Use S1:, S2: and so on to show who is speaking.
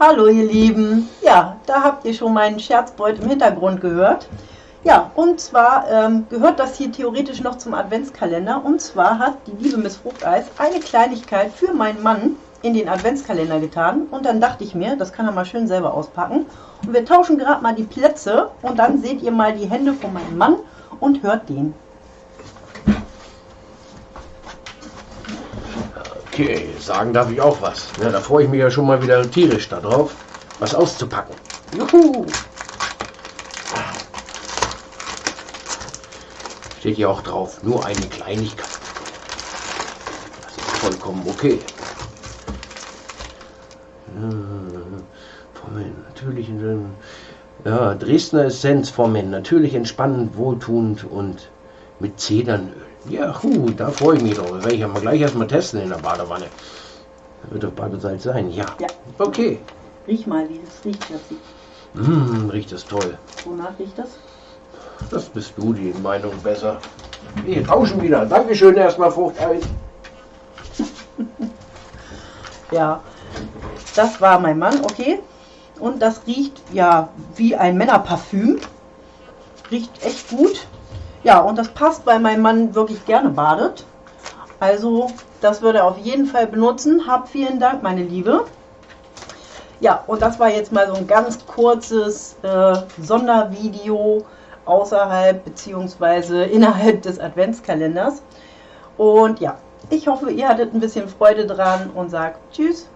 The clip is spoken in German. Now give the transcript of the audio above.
S1: Hallo ihr Lieben. Ja, da habt ihr schon meinen Scherzbeut im Hintergrund gehört. Ja, und zwar ähm, gehört das hier theoretisch noch zum Adventskalender. Und zwar hat die liebe Miss Fruchteis eine Kleinigkeit für meinen Mann in den Adventskalender getan. Und dann dachte ich mir, das kann er mal schön selber auspacken. Und wir tauschen gerade mal die Plätze. Und dann seht ihr mal die Hände von meinem Mann und hört den.
S2: Okay, sagen darf ich auch was. Ja, da freue ich mich ja schon mal wieder tierisch darauf, was auszupacken. Juhu! Steht hier auch drauf, nur eine Kleinigkeit. Das ist vollkommen okay. Ja, Vom natürlichen, ja, Dresdner Essenz vom natürlich entspannend, wohltuend und mit Zedernöl. Ja, hu, da freue ich mich drauf. Das werde ich ja mal gleich erstmal testen in der Badewanne. Da wird doch Badesalz sein, ja.
S1: Ja.
S2: Okay.
S1: Riech mal, wie das riecht, Jassi.
S2: Mmh, riecht das toll.
S1: Wonach riecht das?
S2: Das bist du die Meinung besser. Wir tauschen wieder. Dankeschön erstmal, Fruchteis.
S1: Ja, das war mein Mann, okay. Und das riecht ja wie ein Männerparfüm. Riecht echt gut. Ja, und das passt, weil mein Mann wirklich gerne badet. Also, das würde er auf jeden Fall benutzen. Hab vielen Dank, meine Liebe. Ja, und das war jetzt mal so ein ganz kurzes äh, Sondervideo außerhalb bzw. innerhalb des Adventskalenders. Und ja, ich hoffe, ihr hattet ein bisschen Freude dran und sagt Tschüss.